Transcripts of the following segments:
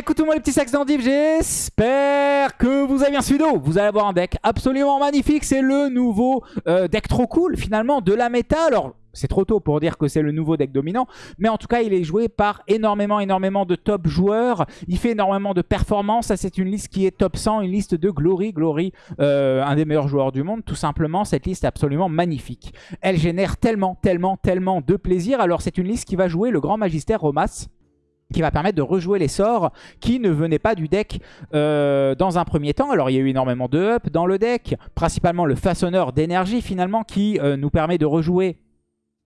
Écoute tout le monde les petits sacs d'endives, j'espère que vous avez bien suivi. Vous allez avoir un deck absolument magnifique, c'est le nouveau euh, deck trop cool finalement de la méta. Alors c'est trop tôt pour dire que c'est le nouveau deck dominant, mais en tout cas il est joué par énormément énormément de top joueurs, il fait énormément de performances, c'est une liste qui est top 100, une liste de Glory, Glory, euh, un des meilleurs joueurs du monde, tout simplement. Cette liste est absolument magnifique. Elle génère tellement, tellement, tellement de plaisir, alors c'est une liste qui va jouer le Grand Magister Romas, qui va permettre de rejouer les sorts qui ne venaient pas du deck euh, dans un premier temps. Alors il y a eu énormément de up dans le deck, principalement le façonneur d'énergie finalement qui euh, nous permet de rejouer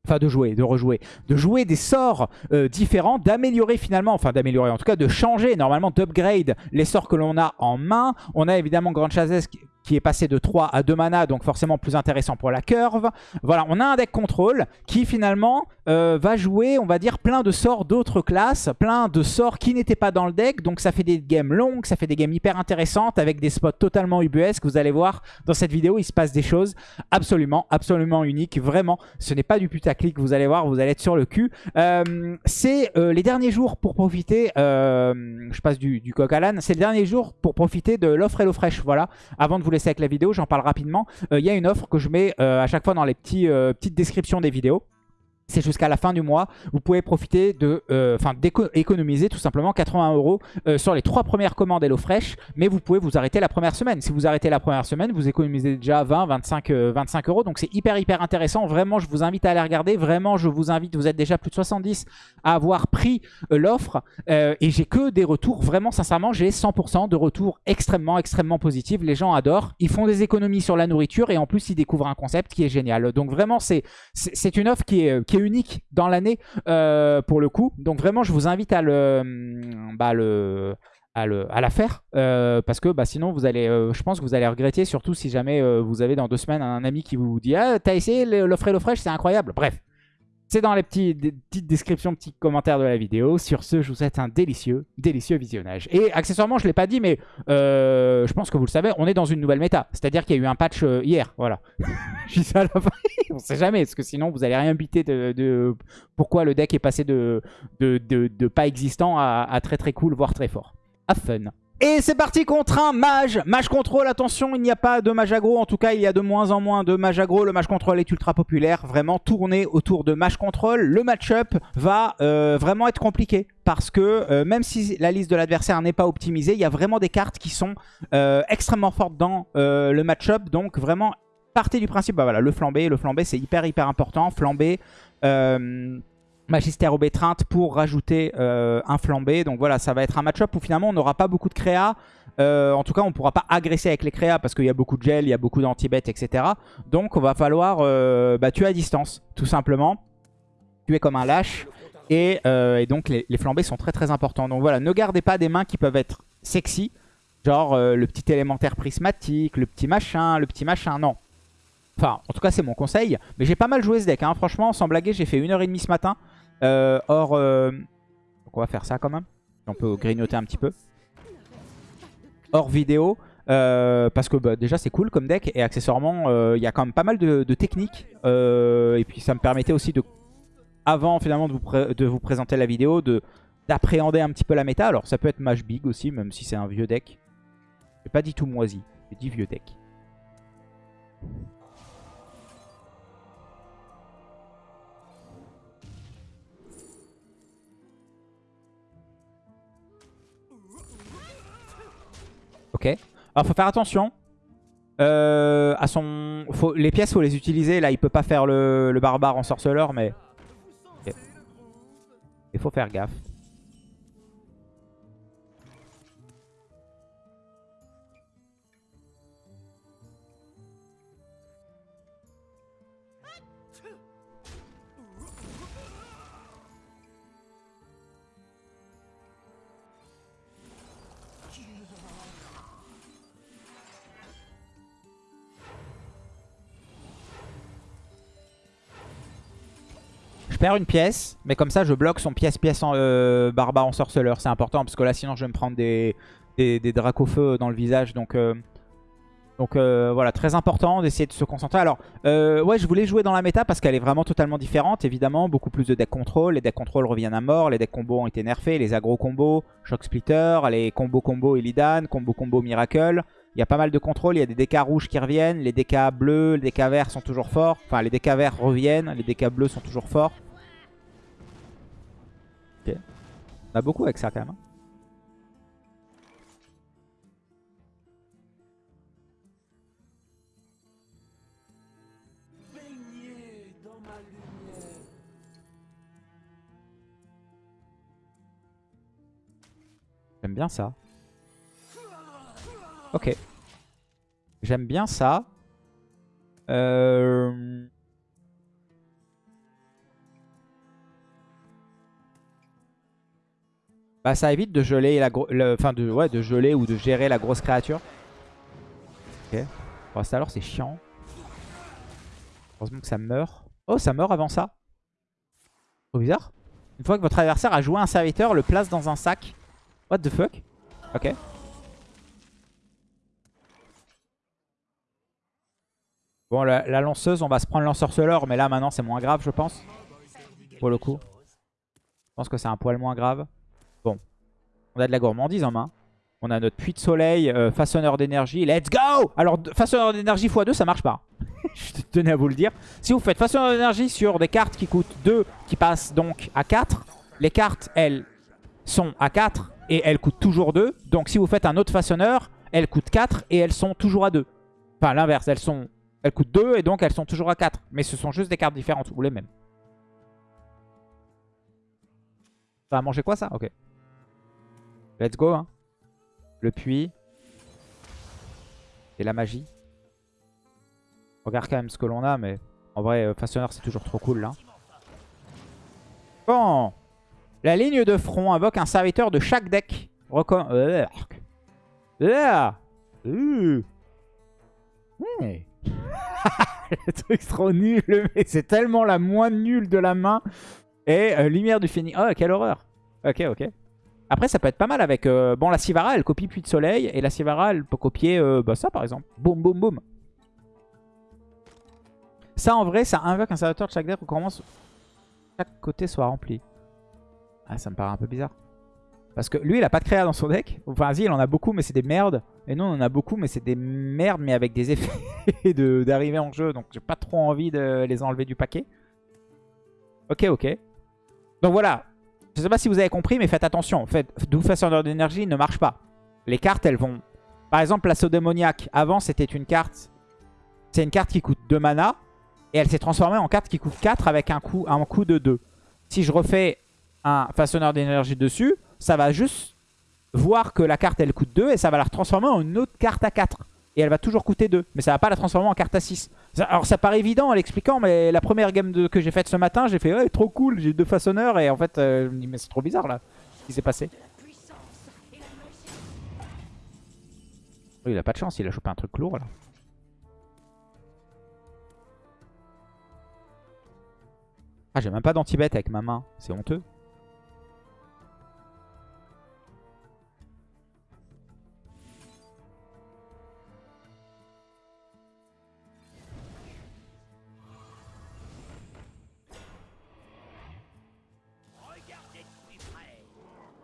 Enfin, de jouer, de rejouer. De jouer des sorts euh, différents, d'améliorer finalement, enfin d'améliorer, en tout cas de changer, normalement d'upgrade les sorts que l'on a en main. On a évidemment Grand Chazès qui est passé de 3 à 2 mana, donc forcément plus intéressant pour la curve. Voilà, on a un deck contrôle qui finalement euh, va jouer, on va dire, plein de sorts d'autres classes, plein de sorts qui n'étaient pas dans le deck, donc ça fait des games longues, ça fait des games hyper intéressantes avec des spots totalement ubuesques. Vous allez voir dans cette vidéo, il se passe des choses absolument, absolument uniques. Vraiment, ce n'est pas du putaclic, vous allez voir, vous allez être sur le cul. Euh, c'est euh, les derniers jours pour profiter, je passe du, coq à l'âne, c'est les derniers jours pour profiter de l'offre Hello Fresh, voilà, avant de vous avec la vidéo, j'en parle rapidement. Il y a une offre que je mets à chaque fois dans les petits, petites descriptions des vidéos c'est jusqu'à la fin du mois. Vous pouvez profiter de, euh, enfin, d'économiser tout simplement 80 euros euh, sur les trois premières commandes HelloFresh. Mais vous pouvez vous arrêter la première semaine. Si vous arrêtez la première semaine, vous économisez déjà 20, 25, 25 euros. Donc c'est hyper, hyper intéressant. Vraiment, je vous invite à aller regarder. Vraiment, je vous invite, vous êtes déjà plus de 70 à avoir pris euh, l'offre. et j'ai que des retours. Vraiment, sincèrement, j'ai 100% de retours extrêmement, extrêmement positifs. Les gens adorent. Ils font des économies sur la nourriture et en plus, ils découvrent un concept qui est génial. Donc vraiment, c'est une offre qui est unique dans l'année euh, pour le coup. Donc vraiment, je vous invite à le, bah, le à, le, à la faire euh, parce que bah, sinon vous allez euh, je pense que vous allez regretter surtout si jamais vous avez dans deux semaines un ami qui vous dit ah t'as essayé l'offre et fraîche c'est incroyable bref c'est dans les petits, petites descriptions, petits commentaires de la vidéo. Sur ce, je vous souhaite un délicieux, délicieux visionnage. Et accessoirement, je ne l'ai pas dit, mais euh, je pense que vous le savez, on est dans une nouvelle méta. C'est-à-dire qu'il y a eu un patch euh, hier, voilà. je dis ça à la fin, on sait jamais, parce que sinon vous allez rien biter de, pourquoi le deck est passé de, de, pas existant à, à très très cool, voire très fort. Have fun et c'est parti contre un mage. Mage contrôle, attention, il n'y a pas de mage aggro. En tout cas, il y a de moins en moins de mage aggro. Le mage contrôle est ultra populaire. Vraiment tourné autour de mage contrôle. Le match-up va euh, vraiment être compliqué. Parce que euh, même si la liste de l'adversaire n'est pas optimisée, il y a vraiment des cartes qui sont euh, extrêmement fortes dans le match-up. Donc vraiment, partez du principe, bah voilà, le flambé. Le flambé, c'est hyper hyper important. Flambé... Magister Bétreinte pour rajouter euh, un flambé. Donc voilà, ça va être un match-up où finalement on n'aura pas beaucoup de créa. Euh, en tout cas, on ne pourra pas agresser avec les créas parce qu'il y a beaucoup de gel, il y a beaucoup d'anti-bet, etc. Donc on va falloir euh, bah, tuer à distance, tout simplement. Tuer comme un lâche. Et, donc les, flambés sont très très importants. Donc voilà, ne gardez pas des mains qui peuvent être sexy. Genre le petit élémentaire prismatique, le petit machin, le petit machin. Non, Enfin, en tout cas, c'est mon conseil. Mais j'ai pas mal joué ce deck. Hein. Franchement, sans blaguer, j'ai fait 1h30 ce matin. Euh, or, euh, on va faire ça quand même. On peut grignoter un petit peu. Hors vidéo. Euh, parce que bah, déjà c'est cool comme deck et accessoirement il y a quand même pas mal de, techniques et puis ça me permettait aussi de avant finalement de vous, de vous présenter la vidéo d'appréhender un petit peu la méta alors ça peut être match big aussi même si c'est un vieux deck j'ai pas dit tout moisi j'ai dit vieux deck Ok. Alors faut faire attention. Euh, à son... Les pièces, faut les utiliser. Là, il peut pas faire le, le barbare en sorceleur, mais... Il faut faire gaffe. Une pièce, mais comme ça je bloque son pièce-pièce en euh, barbare en sorceleur. C'est important parce que là sinon je vais me prendre des, des, des feu dans le visage. Donc euh, Donc euh, voilà, très important d'essayer de se concentrer. Alors, ouais, je voulais jouer dans la méta parce qu'elle est vraiment totalement différente. Évidemment, beaucoup plus de deck contrôle. Les decks contrôle reviennent à mort. Les decks combo ont été nerfés. Les agro combos, Shock Splitter, les combo combo Illidan, combo combo Miracle. Il y a pas mal de contrôle. Il y a des DK rouges qui reviennent. Les DK bleus, les DK verts sont toujours forts. Enfin, les DK verts reviennent. Les DK bleus sont toujours forts. On a beaucoup avec ça quand même. J'aime bien ça. Ok. J'aime bien ça. Euh... Bah ça évite de geler la enfin de ouais de geler ou de gérer la grosse créature. Ok. Bon, ça alors c'est chiant. Heureusement que ça meurt. Oh ça meurt avant ça. Trop bizarre. Une fois que votre adversaire a joué un serviteur, le place dans un sac. What the fuck? Ok. Bon, la, la lanceuse, on va se prendre l'ensorceleur, mais là maintenant c'est moins grave, je pense. Pour le coup. Je pense que c'est un poil moins grave. On a de la gourmandise en main. On a notre puits de soleil, euh, façonneur d'énergie. Let's go Alors, façonneur d'énergie x2, ça marche pas. je tenais à vous le dire. Si vous faites façonneur d'énergie sur des cartes qui coûtent 2, qui passent donc à 4, les cartes, elles, sont à 4 et elles coûtent toujours 2. Donc si vous faites un autre façonneur, elles coûtent 4 et elles sont toujours à 2. Enfin l'inverse, elles sont elles coûtent 2 et donc elles sont toujours à 4. Mais ce sont juste des cartes différentes ou les mêmes. Ça va manger quoi ça? Ok. Let's go. Hein. Le puits. Et la magie. Regarde quand même ce que l'on a, mais en vrai, euh, façonneur c'est toujours trop cool là. Bon. La ligne de front invoque un serviteur de chaque deck. Recom Euh. Euh. Euh. Le truc trop nul, mais c'est tellement la moins nulle de la main. Et lumière du phénix. Oh, quelle horreur. Ok, ok. Après, ça peut être pas mal avec... euh, Bon, la Sivara, elle copie Puits de Soleil. Et la Sivara, elle peut copier euh, bah, ça, par exemple. Boum, boum, boum. Ça, en vrai, ça invoque un serviteur de chaque deck. Recommence chaque côté soit rempli. Ah, ça me paraît un peu bizarre. Parce que lui, il a pas de créa dans son deck. Enfin, vas-y, il en a beaucoup, mais c'est des merdes. Et nous, on en a beaucoup, mais c'est des merdes, mais avec des effets d'arrivée en jeu. Donc, j'ai pas trop envie de les enlever du paquet. Ok, ok. Donc voilà. Je sais pas si vous avez compris, mais faites attention. En fait, Doux Façonneur d'énergie ne marche pas. Les cartes, elles vont... Par exemple, l'assaut démoniaque. Avant, c'était une carte... C'est une carte qui coûte 2 mana. Et elle s'est transformée en carte qui coûte 4 avec un coût, un coût de 2. Si je refais un façonneur d'énergie dessus, ça va juste voir que la carte elle coûte 2 et ça va la transformer en une autre carte à 4. Et elle va toujours coûter 2. Mais ça va pas la transformer en carte à 6. Alors ça paraît évident en l'expliquant, mais la première game que j'ai faite ce matin, j'ai fait ouais, trop cool, j'ai deux façonneurs. Et en fait, euh, je me dis, mais c'est trop bizarre là, ce qui s'est passé. Oh, il a pas de chance, il a chopé un truc lourd là. Ah, j'ai même pas d'anti-bet avec ma main, c'est honteux.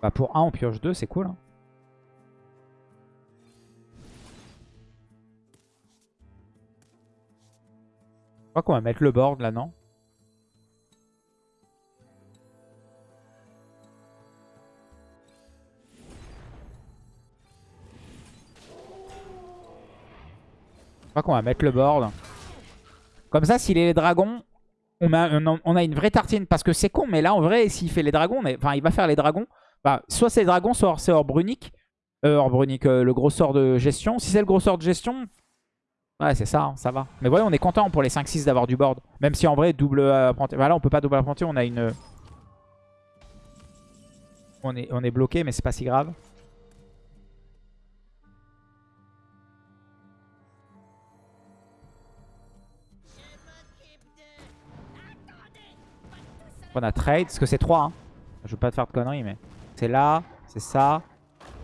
Bah pour 1 on pioche 2, c'est cool. Hein. Je crois qu'on va mettre le board là, non? Je crois qu'on va mettre le board. Comme ça, s'il est les dragons, on a, on on une vraie tartine. Parce que c'est con, mais là, en vrai, s'il fait les dragons, mais, enfin, il va faire les dragons. Bah, soit c'est les dragons, soit c'est Orbrunic. Euh, Orbrunic, euh, le gros sort de gestion. Si c'est le gros sort de gestion, ouais, c'est ça, hein, ça va. Mais ouais, on est content pour les 5-6 d'avoir du board. Même si en vrai, double apprenti. Voilà, on peut pas double apprenti, on a une. On est, on est bloqué, mais c'est pas si grave. On a trade, parce que c'est 3. Hein. Je veux pas te faire de conneries, mais c'est là, c'est ça.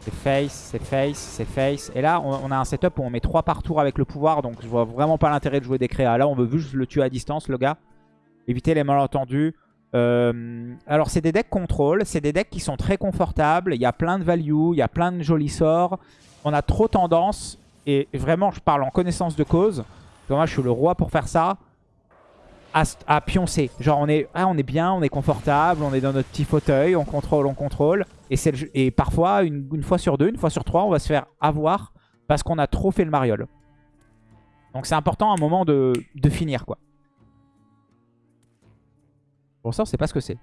C'est face, c'est face, c'est face. Et là, on, a un setup où on met 3 par tour avec le pouvoir. Donc je vois vraiment pas l'intérêt de jouer des créas. Là, on veut juste le tuer à distance, le gars. Éviter les malentendus. Euh, alors, c'est des decks contrôle. C'est des decks qui sont très confortables. Il y a plein de value. Il y a plein de jolis sorts. On a trop tendance. Et vraiment, je parle en connaissance de cause. moi, je suis le roi pour faire ça à, pioncer. Genre on est, ah, on est bien, on est confortable, on est dans notre petit fauteuil, on contrôle, on contrôle. Et, parfois, une, fois sur deux, une fois sur trois, on va se faire avoir parce qu'on a trop fait le mariole. Donc c'est important à un moment de, de finir quoi. Bon ça on sait pas ce que c'est.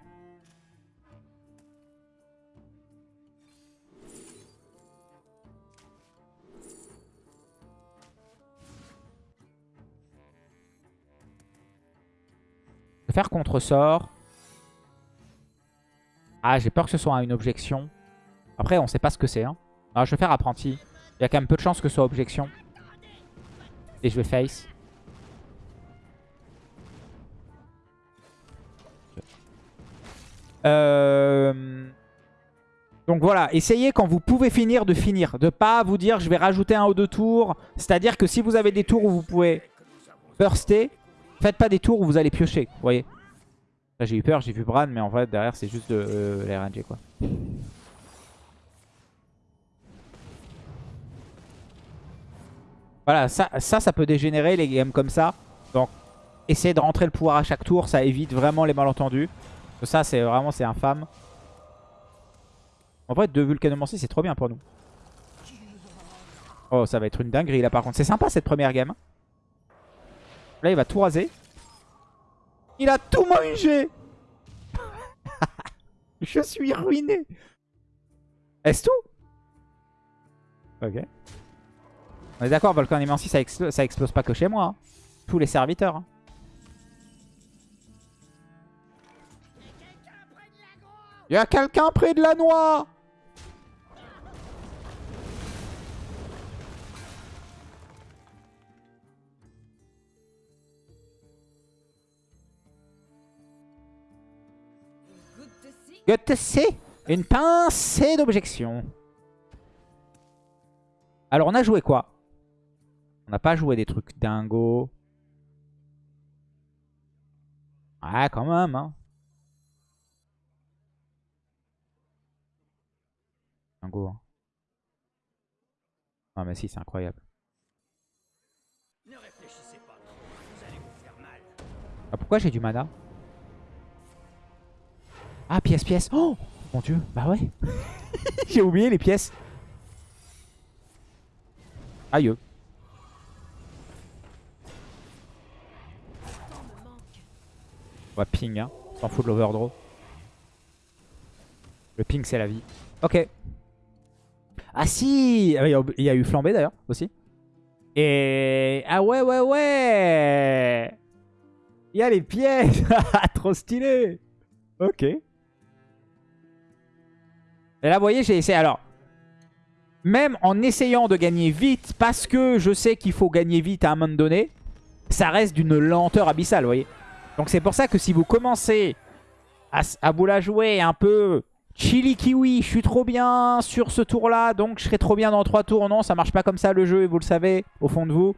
Faire contre-sort. Ah, j'ai peur que ce soit une objection. Après, on sait pas ce que c'est. Hein. Ah, je vais faire apprenti. Il y a quand même peu de chances que ce soit objection. Et je vais face. Euh, donc voilà, essayez quand vous pouvez finir de finir. De pas vous dire je vais rajouter un ou deux tours. C'est-à-dire que si vous avez des tours où vous pouvez burster, Faites pas des tours où vous allez piocher, vous voyez. J'ai eu peur, j'ai vu Bran, mais en vrai, derrière, c'est juste de euh, l'RNG, quoi. Voilà, ça, ça, peut dégénérer les games comme ça. Donc, essayez de rentrer le pouvoir à chaque tour, ça évite vraiment les malentendus. Ça, c'est vraiment, c'est infâme. En vrai, deux Vulcanomancie, c'est trop bien pour nous. Oh, ça va être une dinguerie, là, par contre. C'est sympa, cette première game. Là, il va tout raser. Il a tout mangé Je suis ruiné Est-ce tout? Ok. On est d'accord, Volcan Immensi, ça, ça explose pas que chez moi. Hein. Tous les serviteurs. Hein. Il y a quelqu'un près de la noix? To see. Une pincée d'objection. Alors, on a joué quoi? On n'a pas joué des trucs dingo. Ah, quand même, hein. Dingo, hein. Ah, mais si, c'est incroyable. Ah, pourquoi j'ai du mana? Ah, pièce, pièce. Oh Mon dieu, bah ouais. J'ai oublié les pièces. Aïe. On va ping, hein. S'en fout de l'overdraw. Le ping, c'est la vie. Ok. Ah si ah, Il y a eu flambé d'ailleurs, aussi. Et... Ah ouais, ouais, ouais Il y a les pièces Trop stylé Ok. Et là, vous voyez, j'ai essayé. Alors, même en essayant de gagner vite, parce que je sais qu'il faut gagner vite à un moment donné, ça reste d'une lenteur abyssale, vous voyez. Donc c'est pour ça que si vous commencez à, à vous la jouer un peu chili kiwi, je suis trop bien sur ce tour-là, donc je serai trop bien dans trois tours. Non, ça marche pas comme ça le jeu, et vous le savez, au fond de vous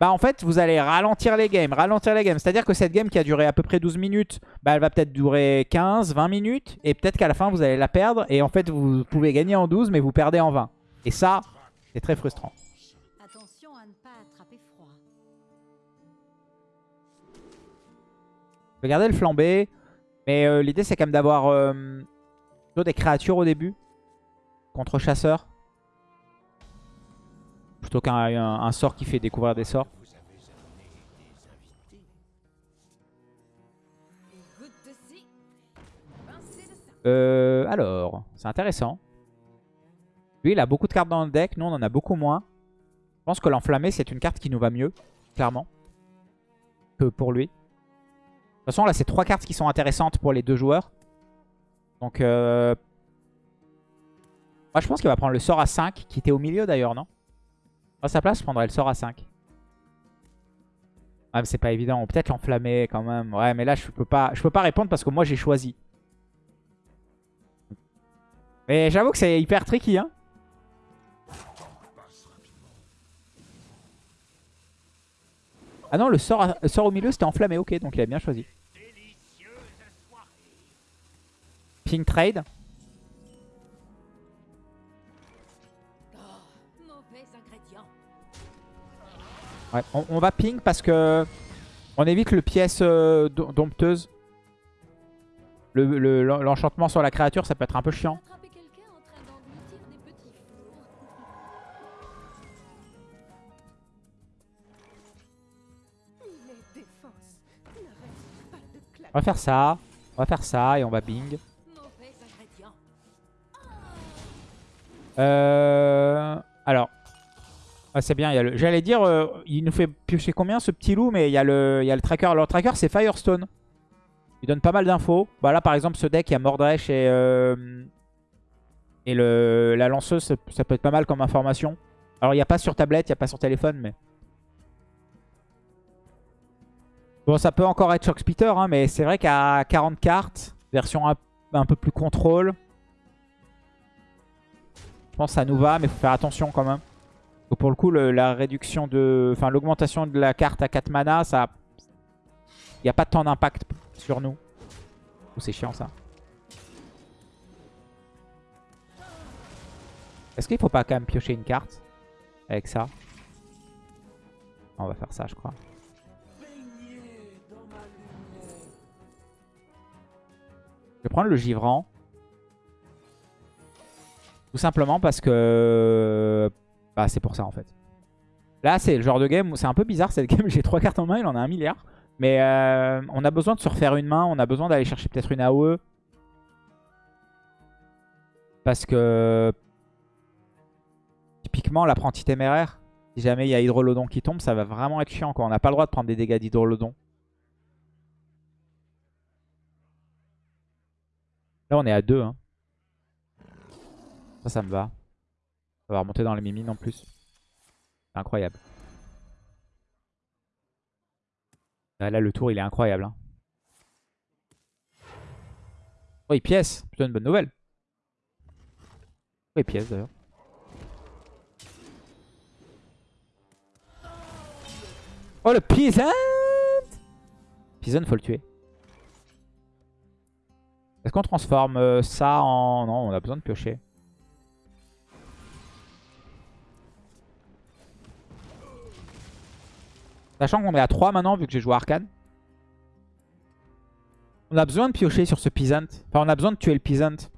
bah en fait vous allez ralentir les games, ralentir les games. C'est-à-dire que cette game qui a duré à peu près 12 minutes, bah elle va peut-être durer 15, 20 minutes. Et peut-être qu'à la fin vous allez la perdre. Et en fait vous pouvez gagner en 12 mais vous perdez en 20. Et ça, c'est très frustrant. Attention à ne pas attraper froid. Regardez le flambé. Mais euh, l'idée c'est quand même d'avoir euh, des créatures au début. Contre chasseurs. Plutôt qu'un sort qui fait découvrir des sorts. Euh, alors, c'est intéressant. Lui, il a beaucoup de cartes dans le deck. Nous, on en a beaucoup moins. Je pense que l'enflammé, c'est une carte qui nous va mieux, clairement, que pour lui. De toute façon, là, c'est trois cartes qui sont intéressantes pour les deux joueurs. Donc, euh... moi, je pense qu'il va prendre le sort à 5, qui était au milieu d'ailleurs, non? À sa place, je prendrais le sort à 5. Ouais, ah, mais c'est pas évident. Peut-être l'enflammer quand même. Ouais, mais là, je peux pas, je peux pas répondre parce que moi, j'ai choisi. Mais j'avoue que c'est hyper tricky, hein. Ah non, le sort, au milieu, c'était enflammé. Ok, donc il a bien choisi. Ping trade. Ouais, on, on va ping parce que on évite le pièce euh, do- dompteuse. Le- le- L'enchantement sur la créature, ça peut être un peu chiant. On va faire ça. On va faire ça et on va ingrédient. Euh, alors. Ah, c'est bien. J'allais dire, euh, il nous fait piocher combien ce petit loup, mais il y, a le... il y a le tracker. Le tracker, c'est Firestone. Il donne pas mal d'infos. Bah, là, par exemple, ce deck, il y a Mordresh et, euh, et le... la lanceuse. ça- peut être pas mal comme information. Alors, il n'y a pas sur tablette, il n'y a pas sur téléphone, mais. Bon, ça peut encore être Shock hein, mais c'est vrai qu'à 40 cartes, version un, un peu plus contrôle. Je pense que ça nous va, mais faut faire attention quand même. Pour le coup, le- la réduction de... Enfin, l'augmentation de la carte à 4 mana, ça... Il n'y a pas tant d'impact sur nous. C'est chiant, ça. Est-ce qu'il faut pas quand même piocher une carte avec ça? On va faire ça, je crois. Je vais prendre le givrant. Tout simplement parce que... C'est pour ça en fait. Là c'est le genre de game où c'est un peu bizarre cette game. J'ai trois cartes en main, il en a un milliard. Mais euh, on a besoin de se refaire une main. On a besoin d'aller chercher peut-être une AOE. Parce que... Typiquement l'apprenti téméraire. Si jamais il y a Hydrolodon qui tombe, ça va vraiment être chiant. On n'a pas le droit de prendre des dégâts d'Hydrolodon. Là on est à 2. Hein. Ça, ça me va. Ça va remonter dans les mimines en plus. C'est incroyable. Là, le tour, il est incroyable. hein. Oh, il pièce. Plutôt une bonne nouvelle. Oh, il pièce d'ailleurs. Oh, le Peasant Peasant, faut le tuer. Est-ce qu'on transforme euh, ça en... Non, on a besoin de piocher. Sachant qu'on est à 3 maintenant, vu que j'ai joué Arcane. On a besoin de piocher sur ce Peasant. Enfin, on a besoin de tuer le Peasant.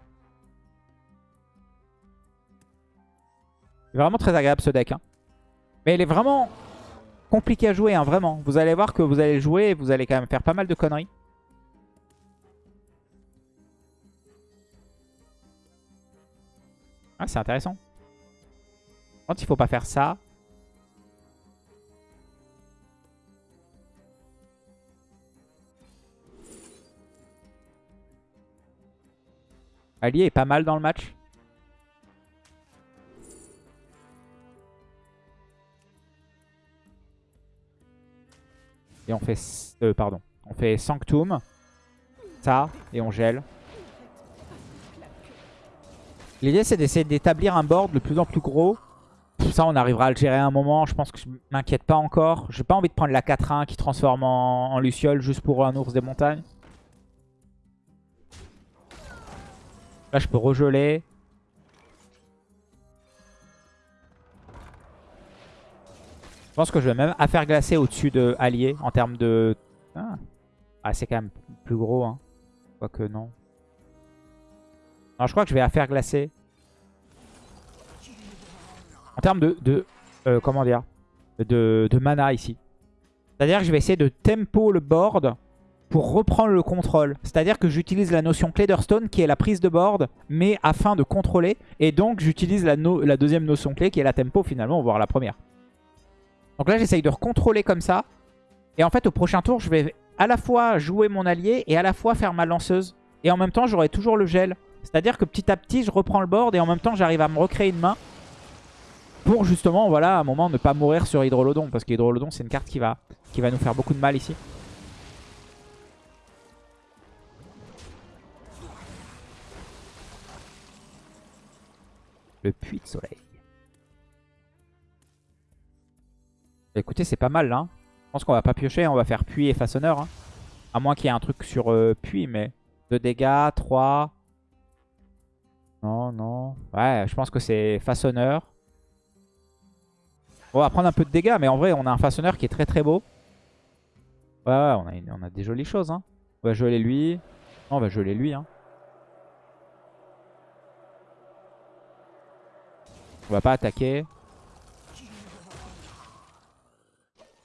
C'est vraiment très agréable ce deck. hein. Mais il est vraiment compliqué à jouer, hein, vraiment. Vous allez voir que vous allez jouer et vous allez quand même faire pas mal de conneries. Ah, c'est intéressant. Quand il faut pas faire ça. Allié est pas mal dans le match. Et on fait... euh, pardon. On fait Sanctum. Ça. Et on gèle. L'idée c'est d'essayer d'établir un board de plus en plus gros. Ça on arrivera à le gérer à un moment. Je pense que je m'inquiète pas encore. J'ai pas envie de prendre la 4-1 qui transforme en, en Luciole juste pour un ours des montagnes. Là je peux regeler. Je pense que je vais même affaire glacée au-dessus de Allié en termes de... Ah, Ah, c'est quand même plus gros. Hein. Quoique non. Non, je crois que je vais affaire glacée. En termes de... de euh, comment dire? De, de mana ici. C'est-à-dire que je vais essayer de tempo le board pour reprendre le contrôle. C'est-à-dire que j'utilise la notion Clayderstone qui est la prise de board, mais afin de contrôler. Et donc j'utilise la, deuxième notion clé qui est la tempo finalement, voire la première. Donc là j'essaye de recontrôler comme ça. Et en fait au prochain tour je vais à la fois jouer mon allié et à la fois faire ma lanceuse. Et en même temps j'aurai toujours le gel. C'est-à-dire que petit à petit je reprends le board et en même temps j'arrive à me recréer une main. Pour justement voilà à un moment ne pas mourir sur Hydrolodon. Parce qu'Hydrolodon c'est une carte qui va nous faire beaucoup de mal ici. Le puits de soleil. Écoutez, c'est pas mal là. pense qu'on va pas piocher, on va faire puits et façonneur. hein. À moins qu'il y ait un truc sur euh, puits, mais 2 dégâts, 3. Non, non. Ouais, je pense que c'est façonneur. On va prendre un peu de dégâts, mais en vrai, on a un façonneur qui est très très beau. Ouais, ouais, on a, une- on a des jolies choses. Hein. On va geler lui. Non, on va geler lui. Hein. On va pas attaquer.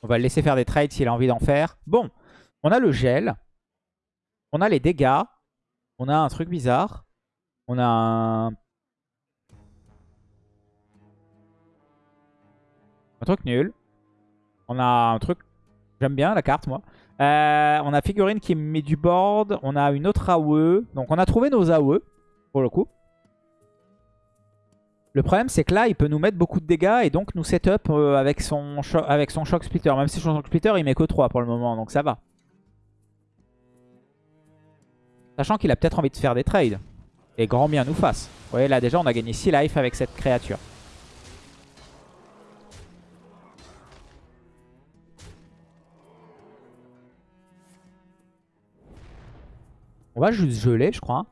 On va le laisser faire des trades s'il a envie d'en faire. Bon, on a le gel. On a les dégâts. On a un truc bizarre. On a un... Truc nul. On a un truc... J'aime bien la carte, moi. Euh, on a figurine qui met du board. On a une autre AOE. Donc on a trouvé nos AOE, pour le coup. Le problème, c'est que là, il peut nous mettre beaucoup de dégâts et donc nous setup euh, avec, son avec son Shock Splitter. Même si son Shock Splitter, il met que 3 pour le moment, donc ça va. Sachant qu'il a peut-être envie de faire des trades. Et grand bien nous fasse. Vous voyez, là déjà, on a gagné 6 life avec cette créature. On va juste geler, je crois.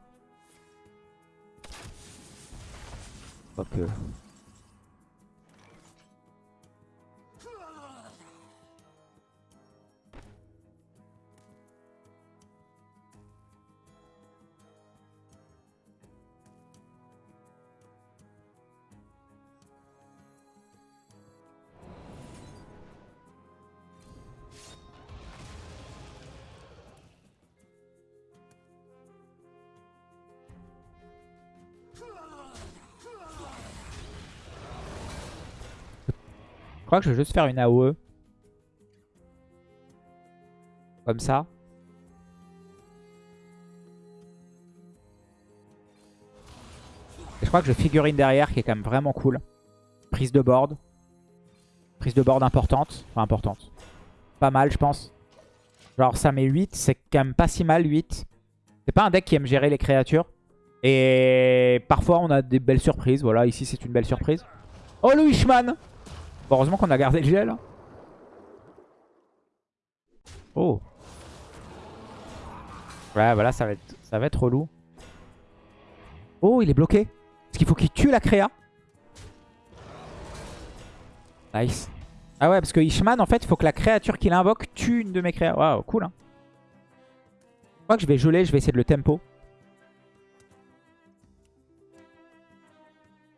Quoique... Je crois que je vais juste faire une AOE. Comme ça. Et je crois que je figurine derrière qui est quand même vraiment cool. Prise de board. Prise de board importante. Enfin importante. Pas mal je pense. Genre ça met 8. C'est quand même pas si mal 8. C'est pas un deck qui aime gérer les créatures. Et parfois on a des belles surprises. Voilà ici c'est une belle surprise. Oh le Wishman Bon, heureusement qu'on a gardé le gel. Oh. Ouais, voilà, ça va être, ça va être relou. Oh, il est bloqué. Parce qu'il faut qu'il tue la créa. Nice. Ah ouais, parce que Ishman, en fait, il faut que la créature qu'il invoque tue une de mes créas. Waouh, cool. Hein. Je crois que je vais geler, je vais essayer de le tempo.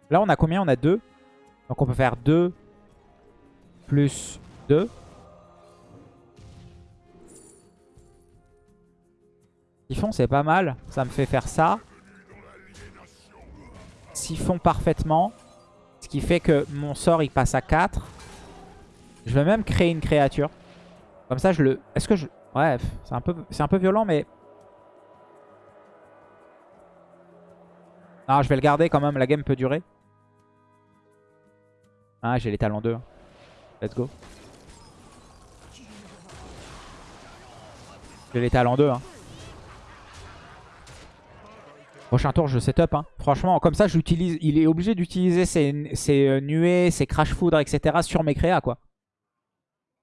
Là, on a combien? On a deux. Donc on peut faire 2 plus 2. Siphon, c'est pas mal. Ça me fait faire ça. Siphon parfaitement. Ce qui fait que mon sort, il passe à 4. Je vais même créer une créature. Comme ça, je le... Est-ce que je... Bref, c'est un, peu... violent, mais... Ah, je vais le garder quand même. La game peut durer. Ah, j'ai les talents 2. Let's go. J'ai les talents 2. Hein. Prochain tour, je setup. Hein. Franchement, comme ça, j'utilise. il est obligé d'utiliser ses, euh, nuées, ses crash foudre, etc. sur mes créas. quoi.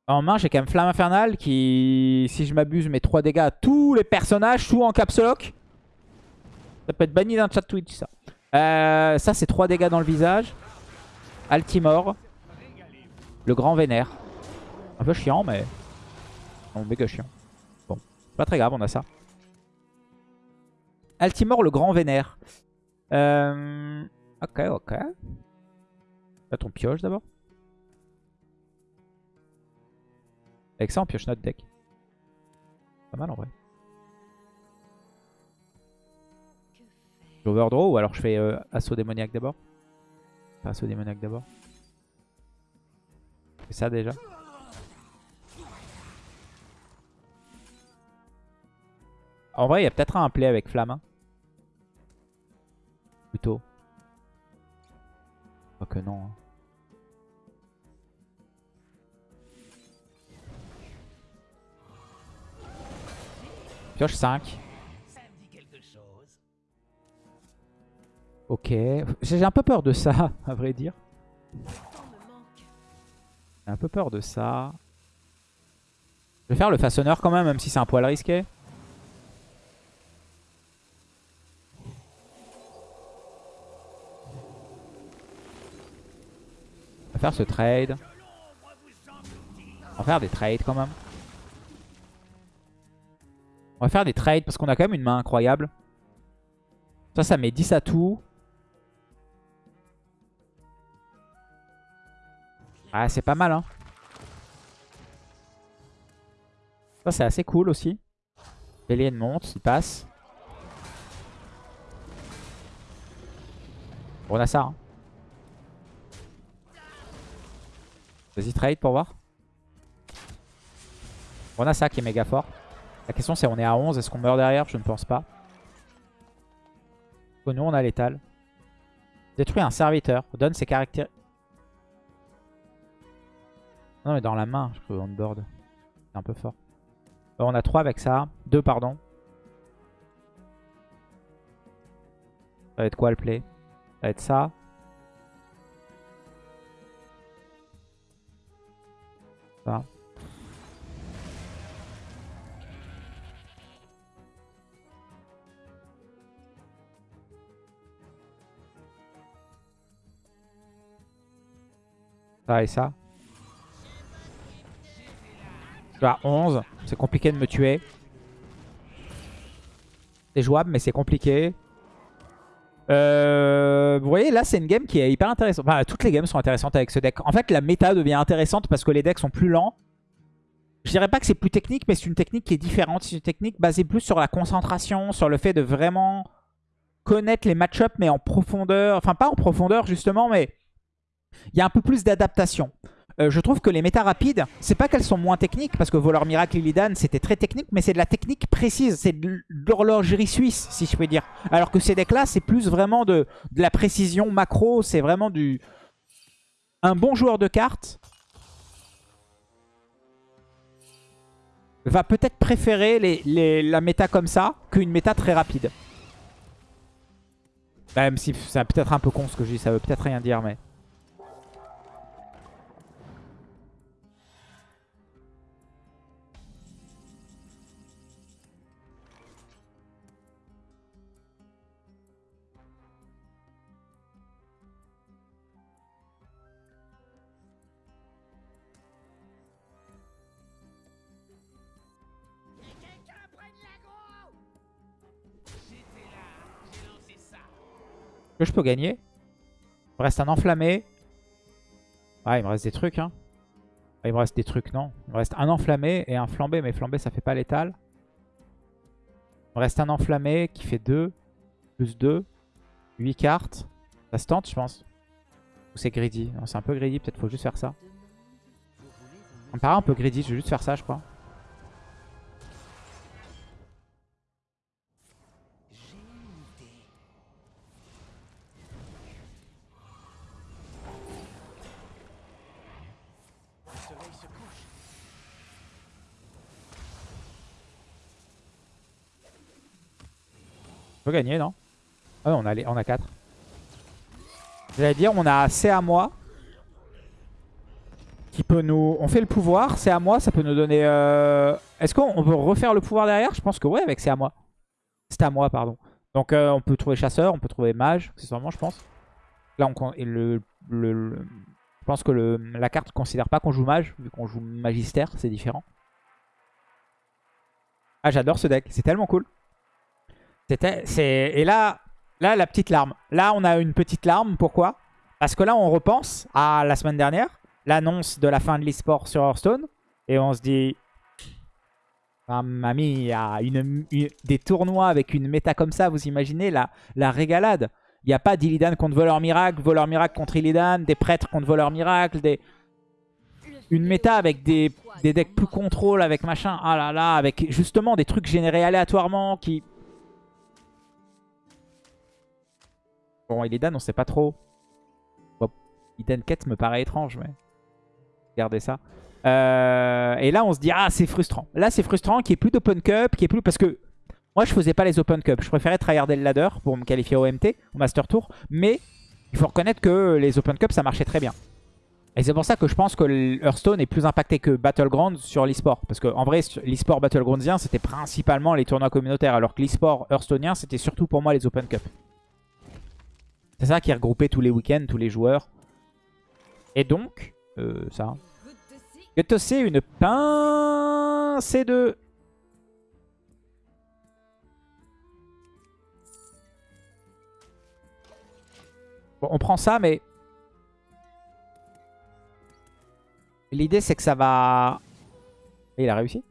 En main, j'ai quand même Flamme Infernale qui, si je m'abuse, met 3 dégâts à tous les personnages, tout en caps lock. Ça peut être banni d'un chat Twitch, ça. Euh, ça, c'est 3 dégâts dans le visage. Altimore. Le grand vénère. Un peu chiant, mais... Bon, méga chiant. Bon, pas très grave, on a ça. Altimore, le grand vénère. Euh... Ok, ok. Là, ton pioche d'abord. Avec ça, on pioche notre deck. Pas mal en vrai. J'overdraw ou alors je fais euh, assaut démoniaque d'abord assaut démoniaque d'abord. C'est ça déjà? En vrai, il y a peut-être un play avec flamme. hein. Plutôt. Pas que non. hein. Pioche 5. Ok. J'ai un peu peur de ça, à vrai dire. J'ai un peu peur de ça. Je vais faire le façonneur quand même, même si c'est un poil risqué. On va faire ce trade. On va faire des trades quand même. On va faire des trades parce qu'on a quand même une main incroyable. Ça, ça met 10 à tout. Ah, c'est pas mal, hein. Ça, c'est assez cool aussi. Bélier monte, il passe. On a ça, hein. Vas-y, trade pour voir. On a ça qui est méga fort. La question c'est on est à 11, est-ce qu'on meurt derrière? Je ne pense pas. Nous on a l'étal. Détruit un serviteur. Donne ses caractères. Non mais dans la main, je peux on board. C'est un peu fort. Euh, on a 3 avec ça. 2 pardon. Ça va être quoi le play? Ça va être ça. Ça. Ça et ça. À 11. C'est compliqué de me tuer. C'est jouable, mais c'est compliqué. Euh, vous voyez, là, c'est une game qui est hyper intéressante. Enfin, toutes les games sont intéressantes avec ce deck. En fait, la méta devient intéressante parce que les decks sont plus lents. Je dirais pas que c'est plus technique, mais c'est une technique qui est différente. C'est une technique basée plus sur la concentration, sur le fait de vraiment connaître les match-ups, mais en profondeur. Enfin, pas en profondeur, justement, mais il y a un peu plus d'adaptation. Euh, je trouve que les méta rapides, c'est pas qu'elles sont moins techniques, parce que Voleur Miracle Illidan, c'était très technique, mais c'est de la technique précise, c'est de l'horlogerie suisse, si je peux dire. Alors que ces decks-là, c'est plus vraiment de, la précision macro, c'est vraiment du... Un bon joueur de cartes va peut-être préférer la méta comme ça qu'une méta très rapide. Même si c'est peut-être un peu con ce que je dis, ça veut peut-être rien dire, mais... que je peux gagner. Il me reste un enflammé. Ah, il me reste des trucs, hein. Il me reste des trucs, non. Il me reste un enflammé et un flambé. Mais flambé, ça fait pas létal. Il me reste un enflammé qui fait 2. Plus 2. 8 cartes. Ça se tente, je pense. Ou c'est greedy c'est un peu greedy. Peut-être faut juste faire ça. Ça me paraît un peu greedy. Je vais juste faire ça, je crois. Peut gagner, non? Ah on a, on a 4. J'allais dire, on a assez à moi. Qui peut nous... On fait le pouvoir, c'est à moi, ça peut nous donner... Euh, est-ce qu'on peut refaire le pouvoir derrière? Je pense que ouais, avec c'est à moi. C'est à moi, pardon. Donc euh, on peut trouver chasseur, on peut trouver mage, accessoirement, je pense. Là, on... Le, Je pense que la carte ne considère pas qu'on joue mage, vu qu'on joue magistère, c'est différent. Ah, j'adore ce deck, c'est tellement cool. Et là, là, la petite larme. Là, on a une petite larme. Pourquoi? Parce que là, on repense à la semaine dernière, l'annonce de la fin de l'e-sport sur Hearthstone. Et on se dit... Ah, mamie, il y a une, des tournois avec une méta comme ça, vous imaginez la, la régalade. Il n'y a pas d'Illidan contre Voleur Miracle, Voleur Miracle contre Illidan, des prêtres contre Voleur Miracle, des... une méta avec des, des decks plus contrôle, avec machin, ah là là, avec justement des trucs générés aléatoirement qui Bon, Illidan, on sait pas trop. Bon, me paraît étrange, mais... Regardez ça. Euh, et là, on se dit, ah, c'est frustrant. Là, c'est frustrant qu'il n'y ait plus d'Open Cup, qu'il plus... Parce que moi, je faisais pas les Open Cup. Je préférais tryharder le ladder pour me qualifier au MT, au Master Tour. Mais il faut reconnaître que les Open Cup, ça marchait très bien. Et c'est pour ça que je pense que Hearthstone est plus impacté que Battleground sur l'e-sport. Parce qu'en vrai, l'e-sport Battlegroundsien, c'était principalement les tournois communautaires. Alors que l'e-sport c'était surtout pour moi les Open Cup. C'est ça qui regroupait tous les week-ends, tous les joueurs. Et donc, euh, ça. See une pincée de... Bon, on prend ça, mais... L'idée, c'est que ça va... Il a réussi.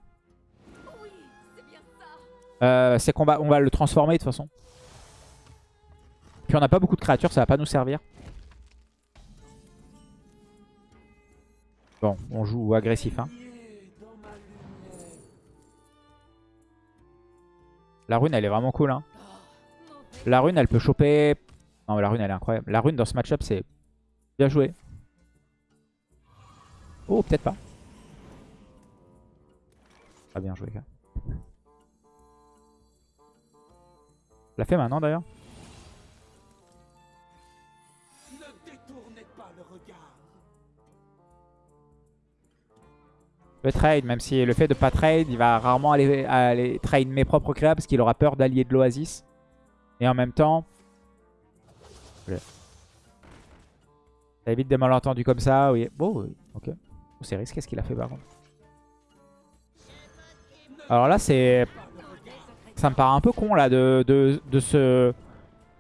Euh, C'est qu'on va, on va le transformer de toute façon. Puis on n'a pas beaucoup de créatures, ça va pas nous servir. Bon, on joue agressif. Hein. La rune, elle est vraiment cool. Hein. La rune, elle peut choper... Non, mais la rune, elle est incroyable. La rune, dans ce match-up, c'est bien joué. Oh, peut-être pas. Pas bien joué, gars. l'a fait maintenant, d'ailleurs Le trade, même si le fait de pas trade, il va rarement aller, trade mes propres créas parce qu'il aura peur d'allier de l'Oasis. Et en même temps... Ça évite des malentendus comme ça. Oui. Bon, ok. C'est risqué ce qu'il a fait par contre. Alors là, c'est... Ça me paraît un peu con là de, se...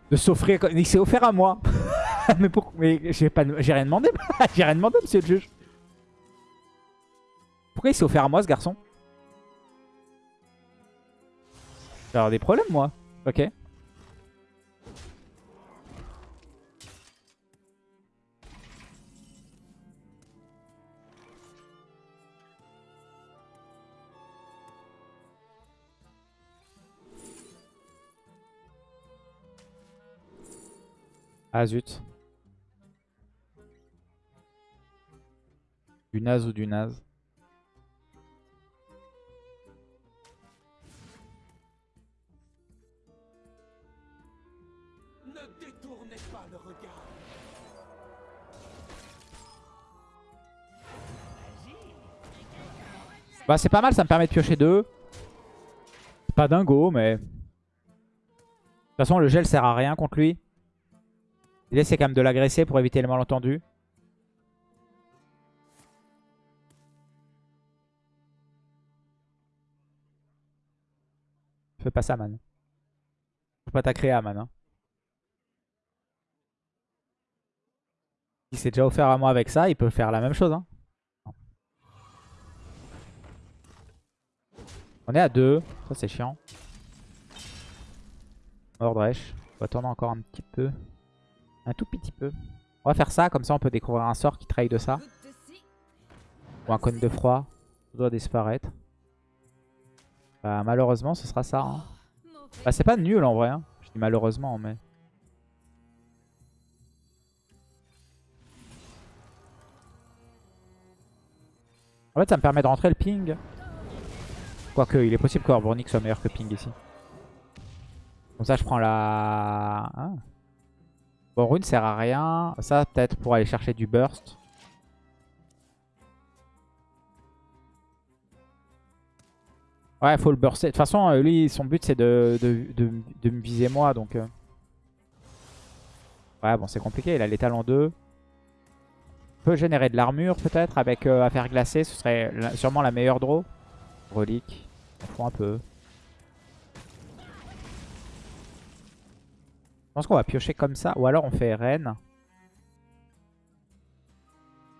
De s'offrir... Il s'est offert à moi. mais pourquoi Mais j'ai pas... rien demandé. j'ai rien demandé, monsieur le juge. Pourquoi il s'est offert à moi, ce garçon avoir des problèmes, moi. Ok. Ah zut. Du naze ou du naze. Bah c'est pas mal, ça me permet de piocher deux. C'est pas dingo, mais... De toute façon, le gel sert à rien contre lui. L'idée, c'est quand même de l'agresser pour éviter les malentendus. Fais pas ça, man. Faut pas ta créa, man. hein. Il s'est déjà offert à moi avec ça, il peut faire la même chose. Hein. On est à 2, ça c'est chiant. Mordresh, on va tourner encore un petit peu. Un tout petit peu. On va faire ça, comme ça on peut découvrir un sort qui trahit de ça. Ou un cône de froid. Ça doit disparaître. Bah malheureusement ce sera ça. hein. Bah c'est pas nul en vrai. hein. Je dis malheureusement mais... En fait ça me permet de rentrer le ping. Quoique il est possible qu'Orbornik soit meilleur que ping ici. Comme ça je prends la... Ah. Bon rune sert à rien. Ça peut-être pour aller chercher du burst. Ouais, faut le burster. De toute façon, euh, lui, son but, c'est de, de, de- me viser moi, donc... euh. Ouais, bon, c'est compliqué. Il a en deux. On peut générer de l'armure, peut-être, avec euh, affaire glacée. Ce serait sûrement la meilleure draw. Relique. On prend un peu. Je pense qu'on va piocher comme ça. Ou alors on fait reine.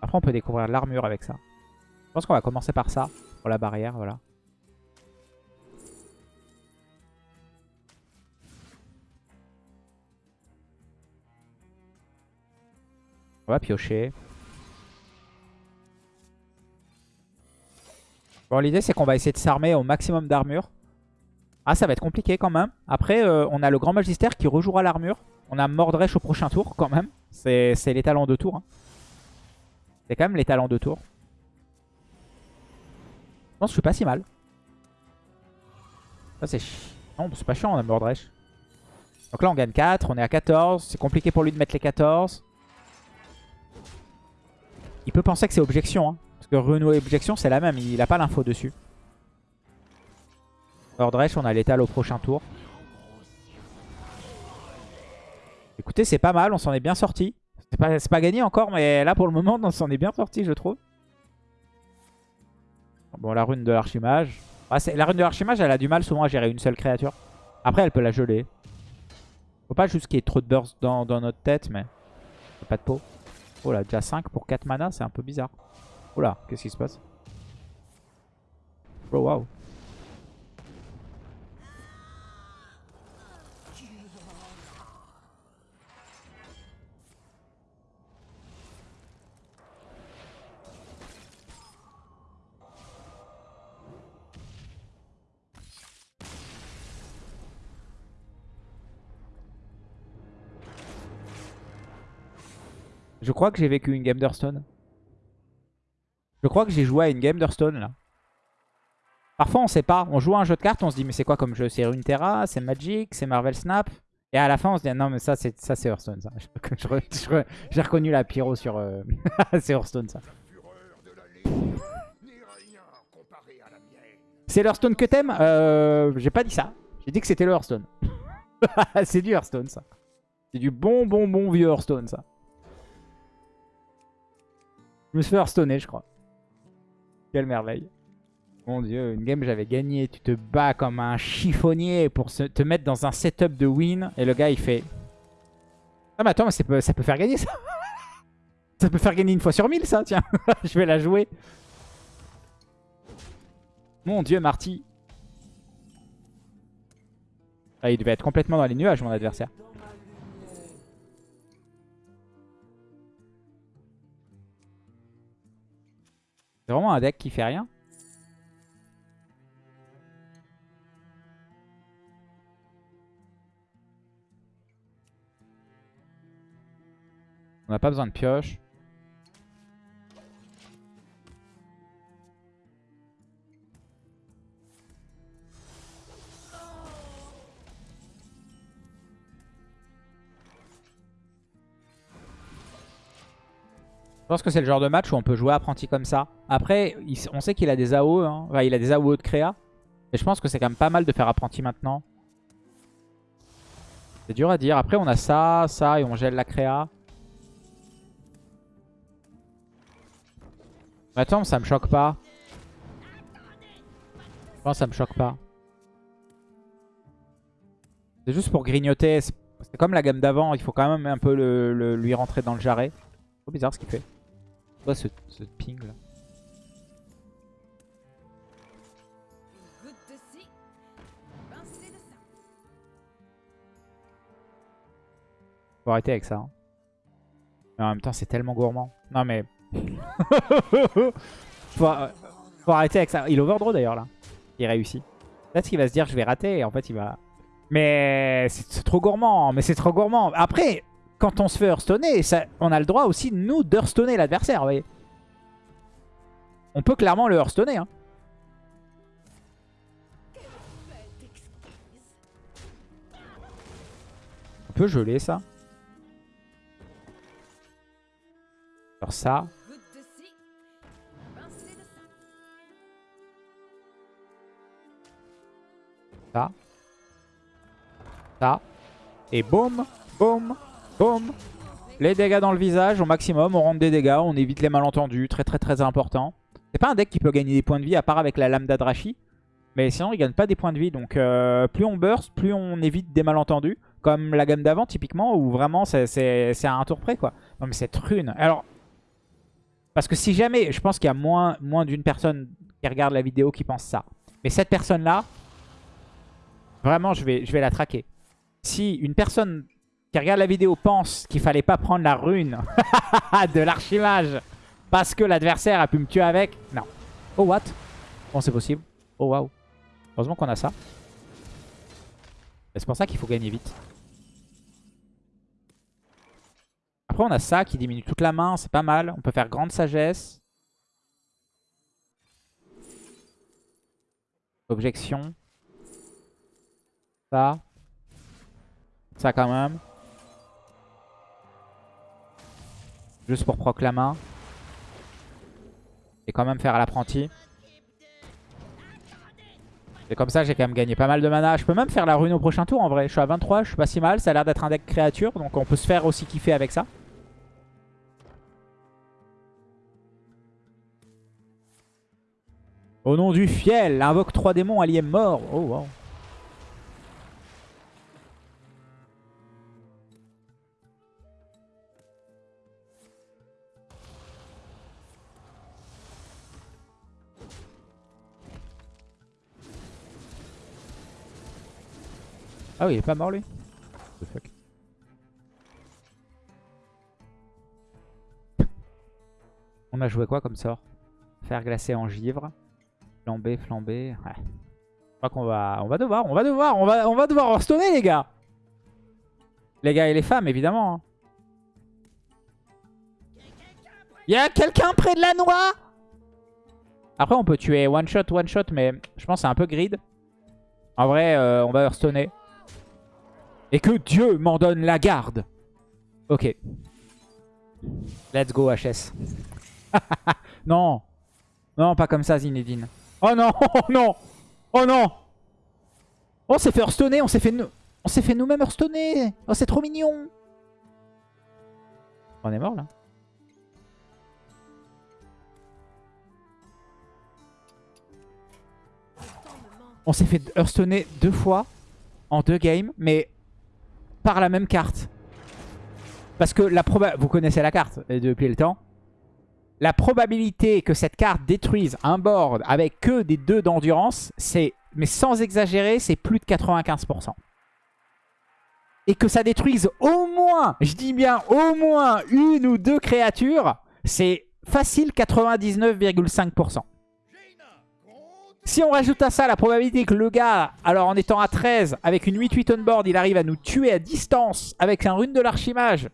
Après, on peut découvrir l'armure avec ça. Je pense qu'on va commencer par ça. Pour la barrière, voilà. On va piocher. L'idée, c'est qu'on va essayer de s'armer au maximum d'armure. Ah, ça va être compliqué quand même. Après, euh, on a le Grand Magister qui rejouera l'armure. On a Mordresh au prochain tour quand même. C'est les talents de tour. hein. C'est quand même les talents de tour. Je pense que je suis pas si mal. Ça, c'est chi- Non, c'est pas chiant, on a Mordresh. Donc là, on gagne 4. On est à 14. C'est compliqué pour lui de mettre les 14. il peut penser que c'est objection. Hein, parce que Rune objection, c'est la même. Il a pas l'info dessus. Ordresh, on a l'étal au prochain tour. Écoutez, c'est pas mal. On s'en est bien sorti. C'est pas, gagné encore, mais là, pour le moment, on s'en est bien sorti, je trouve. Bon, la rune de l'archimage. Ah, la rune de l'archimage, elle a du mal souvent à gérer une seule créature. Après, elle peut la geler. Faut pas juste qu'il y ait trop de burst dans, notre tête, mais... Pas de peau. Oh là, déjà 5 pour 4 mana, c'est un peu bizarre. Là, qu'est-ce qui se passe Oh. Je crois que j'ai vécu une game d'Hearthstone. Je crois que j'ai joué à une game d'Hearthstone là. Parfois on sait pas, on joue à un jeu de cartes, on se dit mais c'est quoi comme jeu? C'est Runeterra, c'est Magic, c'est Marvel Snap. Et à la fin on se dit non mais ça c'est ça c'est Hearthstone ça. J'ai reconnu la pyro sur... euh, c'est Hearthstone ça. C'est l'Hearthstone que t'aimes? Euh, J'ai pas dit ça. J'ai dit que c'était le Hearthstone. c'est du Hearthstone ça. C'est du bon bon bon vieux Hearthstone ça. Je me suis fait hearthstoner, je crois. Quelle merveille. Mon dieu, une game j'avais gagné. Tu te bats comme un chiffonnier pour te mettre dans un setup de win. Et le gars il fait... Ah mais attends, mais ça peut, ça peut faire gagner ça. ça peut faire gagner une fois sur mille ça, tiens. je vais la jouer. Mon dieu, Marty. Ah, il devait être complètement dans les nuages, mon adversaire. C'est vraiment un deck qui fait rien. On n'a pas besoin de pioche. Je pense que c'est le genre de match où on peut jouer apprenti comme ça. Après, on sait qu'il a des AO, hein. Il a des AO de créa. Mais je pense que c'est quand même pas mal de faire apprenti maintenant. C'est dur à dire. Après, on a ça, ça, et on gèle la créa. Mais Attends, ça me choque pas. Je pense que ça me choque pas. C'est juste pour grignoter. C'est comme la gamme d'avant. Il faut quand même un peu lui rentrer dans le jarret. C'est trop bizarre ce qu'il fait. Quoi ce ping là? Faut arrêter avec ça. hein. Mais en même temps, c'est tellement gourmand. Non mais... faut, euh, faut arrêter avec ça. Il overdraw d'ailleurs là. Il réussit. Peut-être qu'il va se dire je vais rater et en fait il va... Mais c'est trop gourmand. Mais c'est trop gourmand. Après, quand on se fait hearthstoner, on a le droit aussi nous d'hearthstoner l'adversaire. On peut clairement le hearthstoner. Hein. On peut geler ça. Alors ça. Ça. Ça. Et boum, boum, boum. Les dégâts dans le visage au maximum. On rentre des dégâts, on évite les malentendus. Très très très important. C'est pas un deck qui peut gagner des points de vie à part avec la lame d'Adrashi. Mais sinon, il gagne pas des points de vie. Donc euh, plus on burst, plus on évite des malentendus. Comme la gamme d'avant typiquement, où vraiment c'est à un tour près quoi. Non mais cette rune. Alors, parce que si jamais, je pense qu'il y a moins, moins d'une personne qui regarde la vidéo qui pense ça. Mais cette personne-là, Vraiment, je vais, je vais la traquer. Si une personne qui regarde la vidéo pense qu'il fallait pas prendre la rune de l'archimage parce que l'adversaire a pu me tuer avec, non. Oh what? Bon, c'est possible. Oh waouh. Heureusement qu'on a ça. C'est pour ça qu'il faut gagner vite. Après, on a ça qui diminue toute la main. C'est pas mal. On peut faire grande sagesse. Objection. Ça. Ça quand même. Juste pour proc la main. Et quand même faire à l'apprenti. Et comme ça, j'ai quand même gagné pas mal de mana. Je peux même faire la rune au prochain tour en vrai. Je suis à 23, je suis pas si mal. Ça a l'air d'être un deck créature, donc on peut se faire aussi kiffer avec ça. Au nom du fiel, invoque trois démons alliés morts. Oh wow. Ah oui, il est pas mort lui. On a joué quoi comme sort? Faire glacer en givre. Flamber. Ouais. Je crois qu'on va, on va devoir, on va devoir, on va, on va devoir restonner les gars. Les gars et les femmes évidemment. hein. Y a quelqu'un près de la noix? Après on peut tuer one shot, one shot, mais je pense que c'est un peu grid. En vrai, euh, on va hearthstoner. Et que Dieu m'en donne la garde. Ok. Let's go HS. non. Non, pas comme ça Zinedine. Oh non, oh non. Oh non. On s'est fait hearthstoner, on s'est fait, nous... on s'est fait nous-mêmes hearthstoner. Oh, c'est trop mignon. On est mort là. On s'est fait hearthstoner deux fois en deux games, mais par la même carte. Parce que la proba... Vous connaissez la carte depuis le temps. La probabilité que cette carte détruise un board avec que des deux d'endurance, c'est, mais sans exagérer, c'est plus de 95%. Et que ça détruise au moins, je dis bien au moins une ou deux créatures, c'est facile 99,5%. Si on rajoute à ça la probabilité que le gars, alors en étant à 13, avec une 8-8 on board, il arrive à nous tuer à distance avec un rune de l'archimage.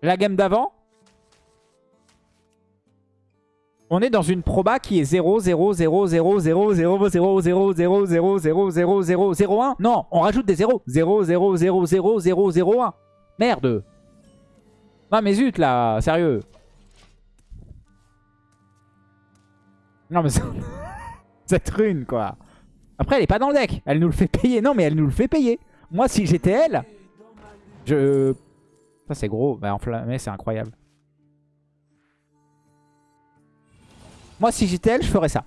La game d'avant. On est dans une proba qui est 0, 0, 0, 0, 0, 0, 0, 0, 0, 0, 0, 0, 0, 0, 1. Non, on rajoute des 0. 0, 0, 0, 0, 0, 0, 1. Merde. Non mais zut là, sérieux. Non mais cette rune quoi. Après elle est pas dans le deck. Elle nous le fait payer. Non mais elle nous le fait payer. Moi si j'étais elle, je... Ça c'est gros. Bah enflammé c'est incroyable. Moi si j'étais elle je ferais ça.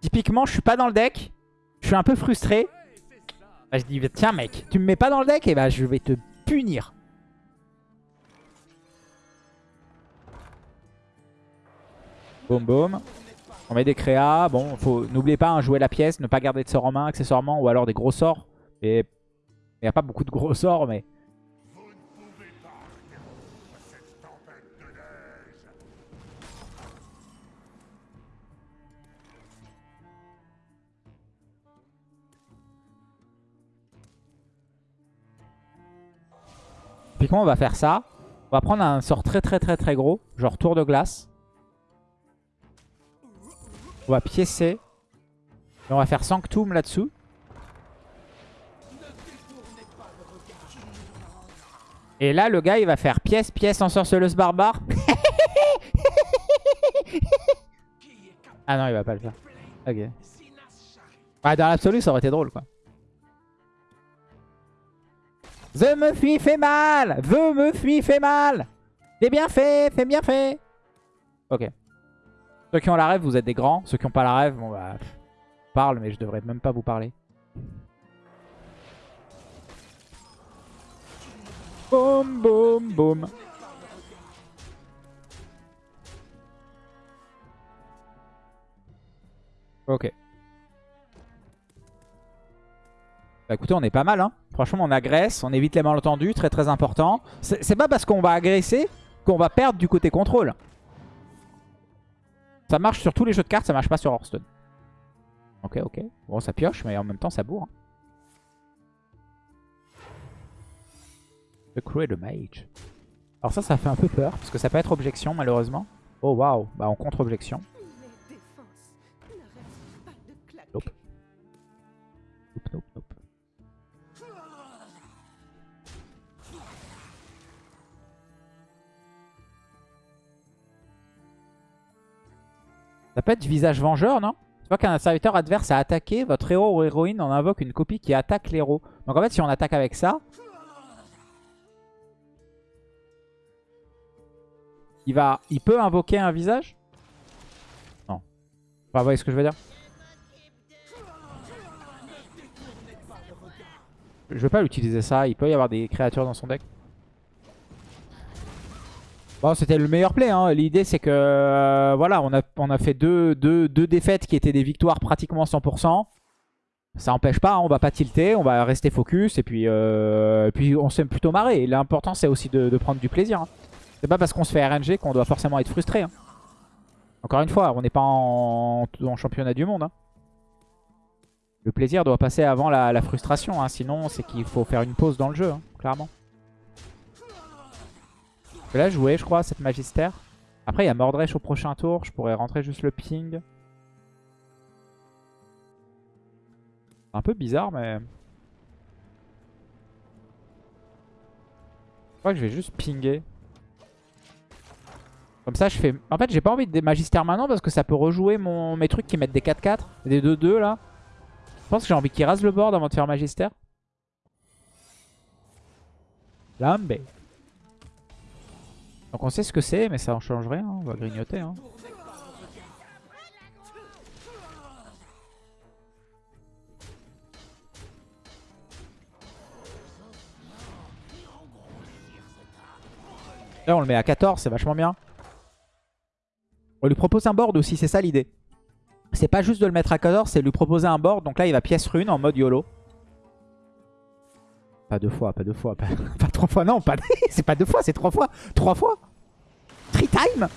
Typiquement je suis pas dans le deck. Je suis un peu frustré. Bah, je dis tiens mec tu me mets pas dans le deck et bah je vais te punir. Boum boum. On met des créas. Bon, faut n'oubliez pas, hein, jouer la pièce, ne pas garder de sort en main accessoirement, ou alors des gros sorts. Et il n'y a pas beaucoup de gros sorts, mais... On va faire ça On va prendre un sort très très très très gros, genre tour de glace. On va piécer. Et on va faire Sanctum là-dessous. Et là, le gars, il va faire pièce, pièce, ensorceleuse barbare. ah non, il va pas le faire. Ah, dans l'absolu, ça aurait été drôle, quoi. The me fuit fait mal The me fuit fait mal C'est bien fait, c'est bien fait Ok. Ceux qui ont la rêve, vous êtes des grands. Ceux qui n'ont pas la rêve, bon bah... parle, mais je devrais même pas vous parler. Boum, boum, boum. Ok. Bah écoutez, on est pas mal. Hein. Franchement, on agresse, on évite les malentendus, très très important. C'est pas parce qu'on va agresser qu'on va perdre du côté contrôle. Ça marche sur tous les jeux de cartes, ça marche pas sur Hearthstone. Ok, ok. Bon, ça pioche, mais en même temps, ça bourre. hein. The Cruel Mage. Alors ça, ça fait un peu peur, parce que ça peut être objection, malheureusement. Oh, waouh. Bah, en contre-objection. Nope. Nope, nope, Ça peut être visage vengeur, non? Tu vois qu'un serviteur adverse a attaqué, votre héros ou héroïne en invoque une copie qui attaque l'héros. Donc en fait, si on attaque avec ça, il, va, il peut invoquer un visage? Non. Vous voyez ce que je veux dire? Je vais pas l'utiliser ça, il peut y avoir des créatures dans son deck. C'était le meilleur play. Hein. L'idée, c'est que euh, voilà, on a, fait deux, défaites qui étaient des victoires pratiquement 100%. Ça n'empêche pas, hein, on va pas tilter, on va rester focus et puis, euh, on s'est plutôt marré. L'important, c'est aussi de, prendre du plaisir. hein. C'est pas parce qu'on se fait RNG qu'on doit forcément être frustré. hein. Encore une fois, on n'est pas en, championnat du monde. hein. Le plaisir doit passer avant la, frustration. Sinon, c'est qu'il faut faire une pause dans le jeu, clairement. Je vais la jouer, je crois, cette Magistère. Après, il y a Mordresh au prochain tour. Je pourrais rentrer juste le ping. Un peu bizarre, mais... Je crois que je vais juste pinguer. Comme ça, je fais... En fait, j'ai pas envie de des Magistères maintenant parce que ça peut rejouer mon... mes trucs qui mettent des 4-4. Des 2-2, là. Je pense que j'ai envie qu'il rase le board avant de faire Magistère. Lambé. Donc on sait ce que c'est, mais ça en change rien. hein. On va grignoter. hein. Là on le met à 14, c'est vachement bien. On lui propose un board aussi, c'est ça l'idée. C'est pas juste de le mettre à 14, c'est lui proposer un board. Donc là il va pièce rune en mode YOLO. Pas deux fois, pas deux fois, pas, trois fois, non, pas c'est pas deux fois, c'est trois fois. Trois fois Three time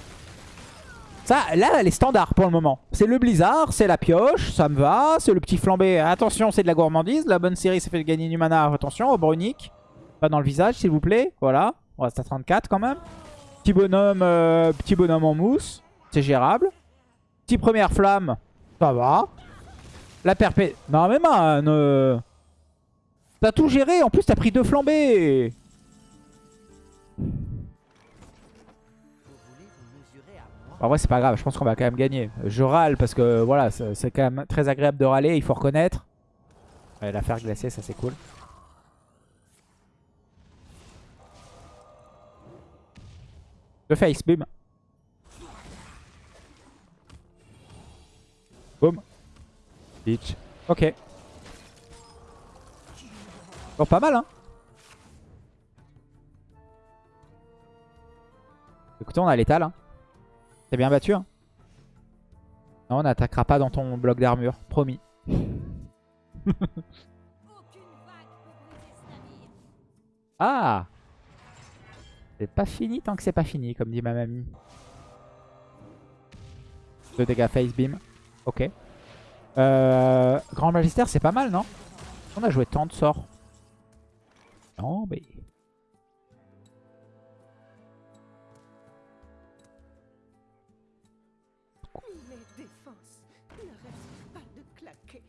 Ça, là, elle est standard pour le moment. C'est le blizzard, c'est la pioche, ça me va. C'est le petit flambé, attention, c'est de la gourmandise. La bonne série, ça fait gagner du mana, attention, au brunique. Pas dans le visage, s'il vous plaît. Voilà, on reste à 34 quand même. Petit bonhomme, euh, petit bonhomme en mousse, c'est gérable. Petit première flamme, ça va. La perpé... Non mais man, euh, T'as tout géré, en plus t'as pris deux flambées En vrai c'est pas grave, je pense qu'on va quand même gagner. Je râle parce que voilà, c'est quand même très agréable de râler, il faut reconnaître. Ouais, la faire glacer, ça c'est cool. Le face, bim. Boum. Bitch. Ok. Bon, pas mal, hein. Écoutez, on a l'étal. Hein. T'es bien battu, hein. Non, on n'attaquera pas dans ton bloc d'armure. Promis. Ah C'est pas fini tant que c'est pas fini, comme dit ma mamie. Deux dégâts face beam. Ok. Euh, Grand Magister, c'est pas mal, non? On a joué tant de sorts. Mais... Mes défenses n'arrêtent pas de claquer.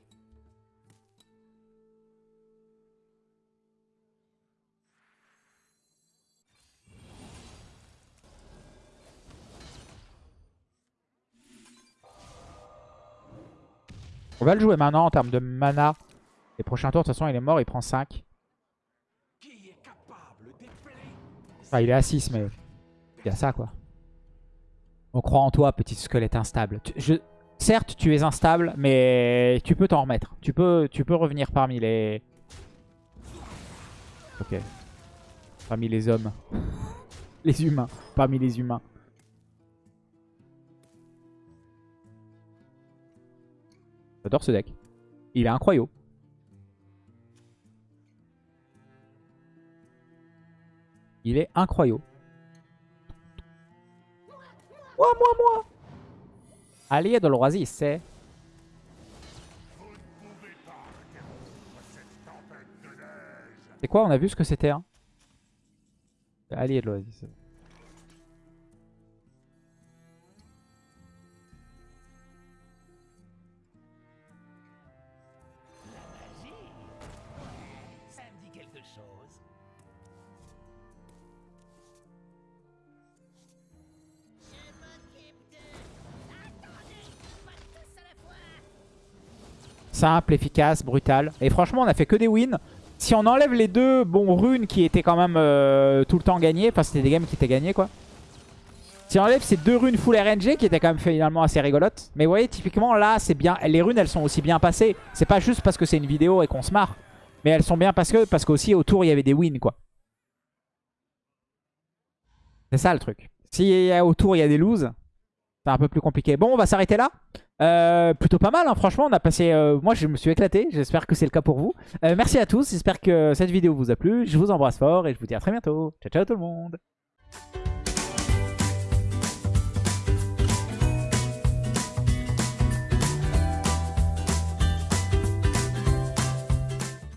On va le jouer maintenant en termes de mana. Les prochains tours, de toute façon, il est mort, il prend 5. Qui est capable des plaies Enfin, il est à 6, mais il y a ça, quoi. On croit en toi, petit squelette instable. Certes, tu es instable, mais tu peux t'en remettre. Tu peux, tu peux revenir parmi les... Ok. Parmi les hommes. les humains. Parmi les humains. J'adore ce deck. Il est incroyable. Il est incroyable. Moi, moi, moi Allié de l'Oasis, c'est... C'est quoi? On a vu ce que c'était, hein Allié de l'Oasis. Simple, efficace, brutal. Et franchement, on a fait que des wins. Si on enlève les deux bons runes qui étaient quand même euh, tout le temps gagnés, enfin c'était des games qui étaient gagnés quoi. Si on enlève ces deux runes full RNG qui étaient quand même finalement assez rigolotes. Mais vous voyez, typiquement là, c'est bien. Les runes elles sont aussi bien passées. C'est pas juste parce que c'est une vidéo et qu'on se marre. Mais elles sont bien parce que parce qu'aussi autour il y avait des wins quoi. C'est ça le truc. Si autour il y a des loses, c'est un peu plus compliqué. Bon, on va s'arrêter là. Euh, plutôt pas mal, hein. franchement, on a passé... euh, moi, je me suis éclaté. J'espère que c'est le cas pour vous. Euh, merci à tous. J'espère que cette vidéo vous a plu. Je vous embrasse fort et je vous dis à très bientôt. Ciao, ciao tout le monde.